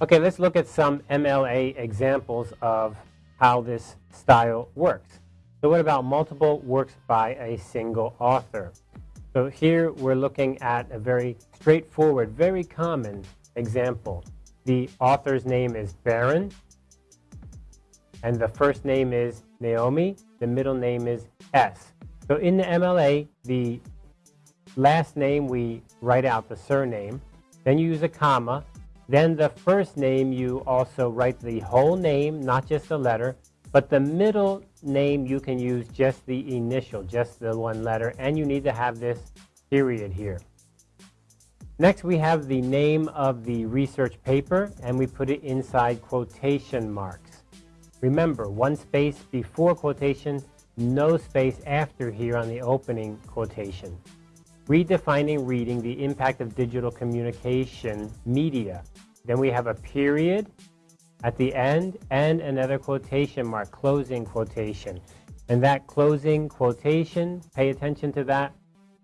Okay, let's look at some MLA examples of how this style works. So what about multiple works by a single author? So here we're looking at a very straightforward, very common example. The author's name is Baron, and the first name is Naomi, the middle name is S. So in the MLA, the last name we write out the surname, then you use a comma, then the first name you also write the whole name, not just the letter, but the middle name you can use just the initial, just the one letter, and you need to have this period here. Next we have the name of the research paper and we put it inside quotation marks. Remember, one space before quotation, no space after here on the opening quotation. Redefining reading the impact of digital communication media. Then we have a period at the end and another quotation mark, closing quotation. And that closing quotation, pay attention to that,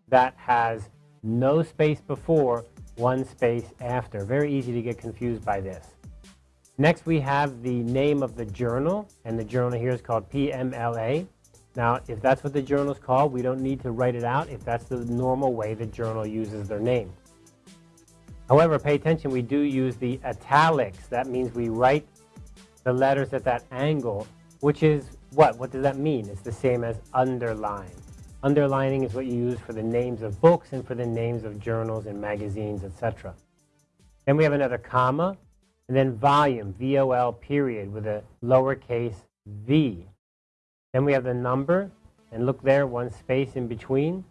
that has no space before, one space after. Very easy to get confused by this. Next we have the name of the journal, and the journal here is called PMLA. Now, if that's what the journal is called, we don't need to write it out if that's the normal way the journal uses their name. However, pay attention, we do use the italics. That means we write the letters at that angle, which is what? What does that mean? It's the same as underline. Underlining is what you use for the names of books and for the names of journals and magazines, etc. Then we have another comma, and then volume, V-O-L period, with a lowercase v. Then we have the number, and look there, one space in between,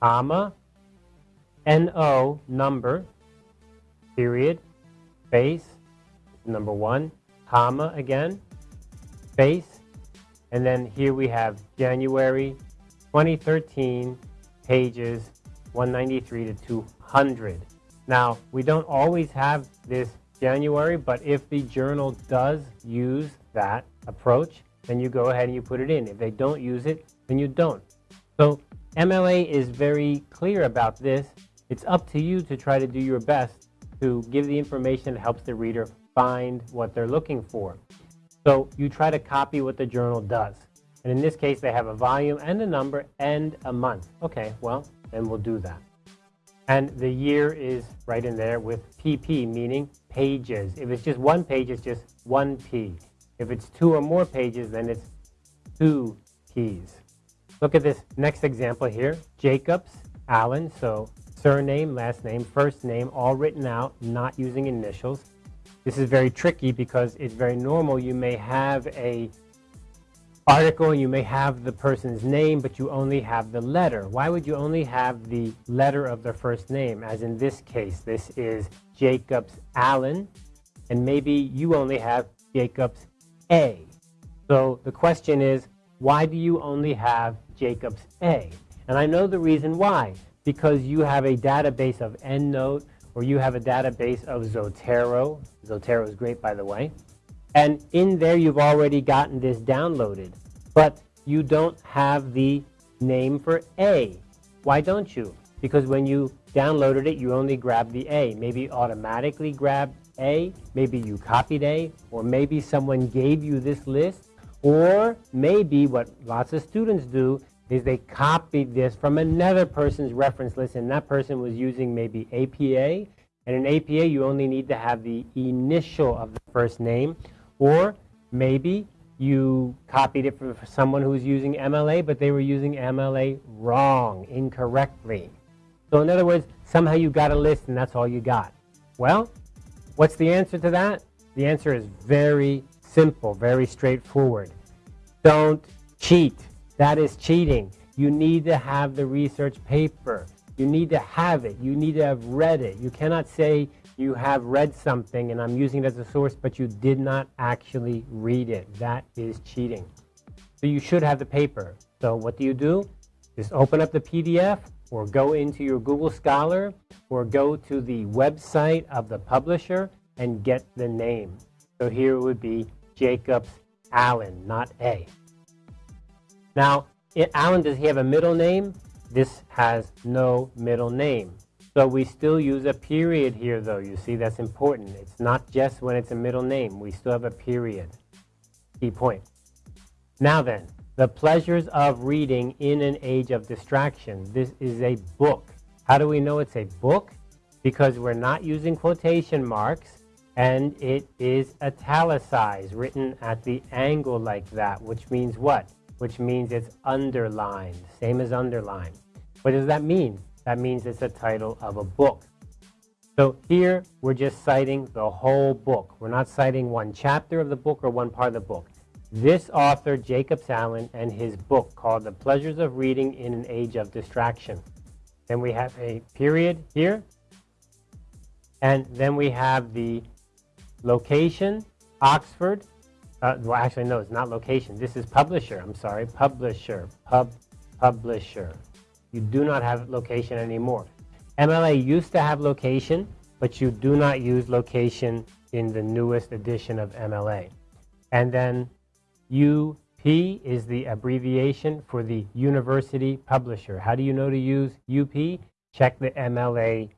comma, N-O, number, period, space, number one, comma again, space, and then here we have January 2013, pages 193 to 200. Now, we don't always have this January, but if the journal does use that approach, then you go ahead and you put it in. If they don't use it, then you don't. So MLA is very clear about this. It's up to you to try to do your best to give the information that helps the reader find what they're looking for. So you try to copy what the journal does. And in this case, they have a volume and a number and a month. Okay, well, then we'll do that. And the year is right in there with PP, meaning pages. If it's just one page, it's just one P. If it's two or more pages, then it's two Ps. Look at this next example here. Jacobs, Alan, so surname, last name, first name, all written out, not using initials. This is very tricky because it's very normal. You may have a article, and you may have the person's name, but you only have the letter. Why would you only have the letter of their first name? As in this case, this is Jacobs Alan, and maybe you only have Jacobs A. So the question is, why do you only have Jacobs A? And I know the reason why. Because you have a database of EndNote, or you have a database of Zotero. Zotero is great, by the way. And in there, you've already gotten this downloaded. But you don't have the name for A. Why don't you? Because when you downloaded it, you only grabbed the A. Maybe automatically grabbed A, maybe you copied A, or maybe someone gave you this list, or maybe what lots of students do is they copied this from another person's reference list, and that person was using maybe APA. And in APA, you only need to have the initial of the first name. Or maybe you copied it from someone who was using MLA, but they were using MLA wrong, incorrectly. So in other words, somehow you got a list and that's all you got. Well, what's the answer to that? The answer is very simple, very straightforward. Don't cheat. That is cheating. You need to have the research paper. You need to have it. You need to have read it. You cannot say you have read something and I'm using it as a source, but you did not actually read it. That is cheating. So you should have the paper. So what do you do? Just open up the PDF or go into your Google Scholar or go to the website of the publisher and get the name. So here it would be Jacobs Alan, not A. Now, Alan, does he have a middle name? This has no middle name. So we still use a period here, though. You see, that's important. It's not just when it's a middle name. We still have a period. Key point. Now then, the pleasures of reading in an age of distraction. This is a book. How do we know it's a book? Because we're not using quotation marks and it is italicized, written at the angle like that, which means what? Which means it's underlined, same as underlined. What does that mean? That means it's a title of a book. So here we're just citing the whole book. We're not citing one chapter of the book or one part of the book. This author, Jacob Alan, and his book called The Pleasures of Reading in an Age of Distraction. Then we have a period here. And then we have the Location, Oxford. Uh, well, actually, no, it's not location. This is publisher. I'm sorry, publisher. Pub, publisher. You do not have location anymore. MLA used to have location, but you do not use location in the newest edition of MLA. And then UP is the abbreviation for the university publisher. How do you know to use UP? Check the MLA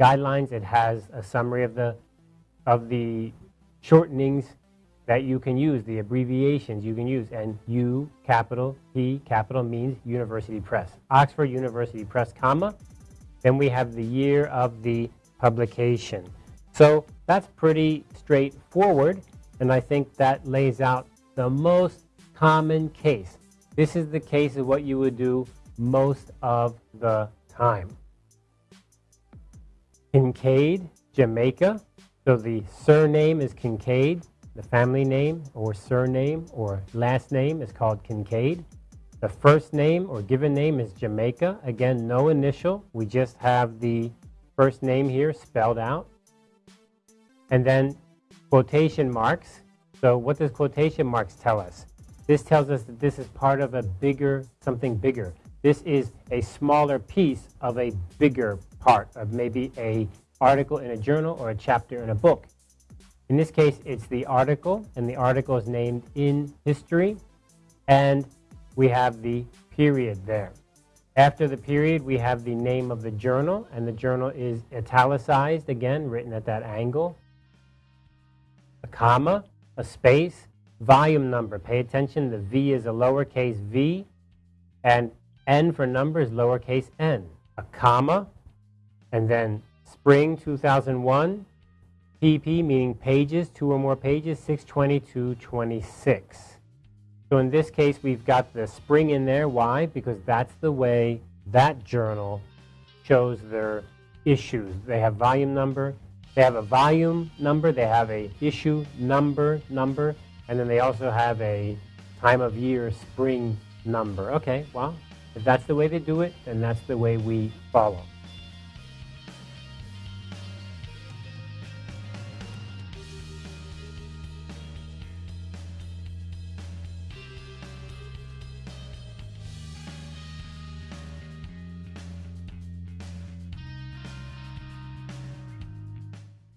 guidelines. It has a summary of the of the shortenings that you can use, the abbreviations you can use. And U, capital, P, capital means University Press. Oxford University Press, comma. Then we have the year of the publication. So that's pretty straightforward. And I think that lays out the most common case. This is the case of what you would do most of the time. Kincaid, Jamaica, so the surname is Kincaid. The family name or surname or last name is called Kincaid. The first name or given name is Jamaica. Again, no initial. We just have the first name here spelled out. And then quotation marks. So what does quotation marks tell us? This tells us that this is part of a bigger, something bigger. This is a smaller piece of a bigger part of maybe a article in a journal or a chapter in a book. In this case, it's the article, and the article is named in history, and we have the period there. After the period, we have the name of the journal, and the journal is italicized, again, written at that angle. A comma, a space, volume number. Pay attention, the V is a lowercase v, and N for number is lowercase n. A comma, and then Spring 2001, PP meaning pages, two or more pages, 622, 26. So in this case, we've got the spring in there. Why? Because that's the way that journal shows their issues. They have volume number, they have a volume number, they have a issue number number, and then they also have a time of year spring number. Okay, well, if that's the way they do it, then that's the way we follow.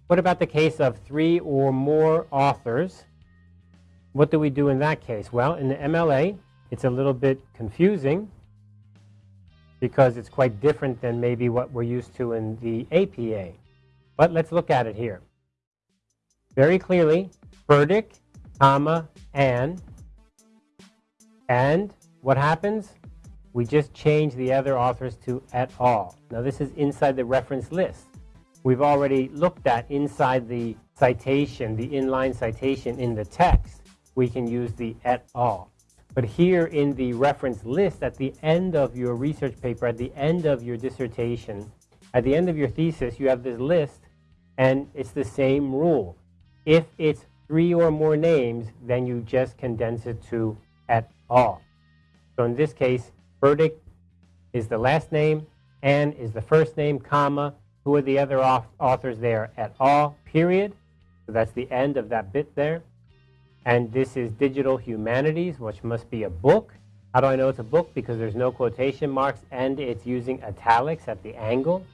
What about the case of three or more authors? What do we do in that case? Well, in the MLA, it's a little bit confusing because it's quite different than maybe what we're used to in the APA. But let's look at it here. Very clearly, Burdick, comma, Anne. And what happens? We just change the other authors to et al. Now this is inside the reference list we've already looked at inside the citation, the inline citation in the text, we can use the et al. But here in the reference list at the end of your research paper, at the end of your dissertation, at the end of your thesis, you have this list, and it's the same rule. If it's three or more names, then you just condense it to et al. So in this case, Burdick is the last name, Anne is the first name, comma, who are the other authors there at all, period. So that's the end of that bit there. And this is Digital Humanities, which must be a book. How do I know it's a book? Because there's no quotation marks and it's using italics at the angle.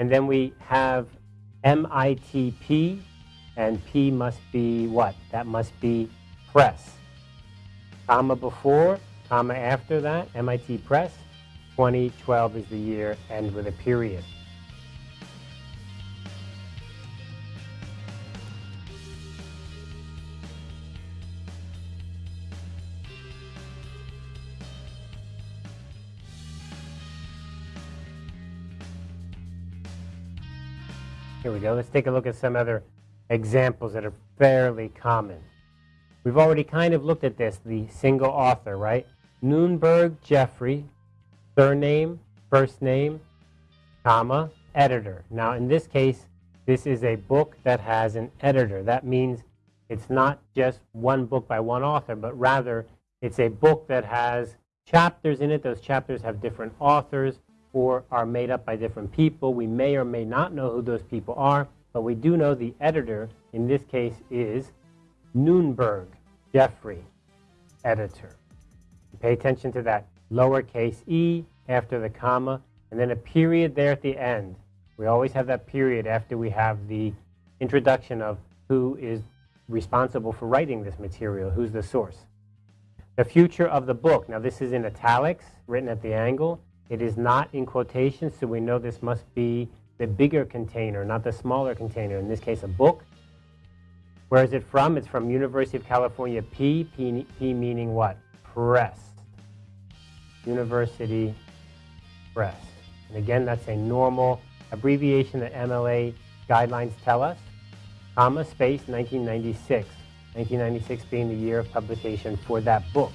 And then we have MITP, and P must be what? That must be press. Comma before, comma after that, MIT Press. 2012 is the year, end with a period. Here we go. Let's take a look at some other examples that are fairly common. We've already kind of looked at this, the single author, right? Nunberg Geoffrey, surname, first name, comma, editor. Now, in this case, this is a book that has an editor. That means it's not just one book by one author, but rather it's a book that has chapters in it. Those chapters have different authors or are made up by different people. We may or may not know who those people are, but we do know the editor, in this case, is Nunberg Geoffrey, editor. Pay attention to that lowercase e after the comma, and then a period there at the end. We always have that period after we have the introduction of who is responsible for writing this material, who's the source. The future of the book. Now this is in italics, written at the angle. It is not in quotations, so we know this must be the bigger container, not the smaller container, in this case a book. Where is it from? It's from University of California P, P, P meaning what? Press. University Press. And again, that's a normal abbreviation that MLA guidelines tell us. Comma, space, 1996. 1996 being the year of publication for that book.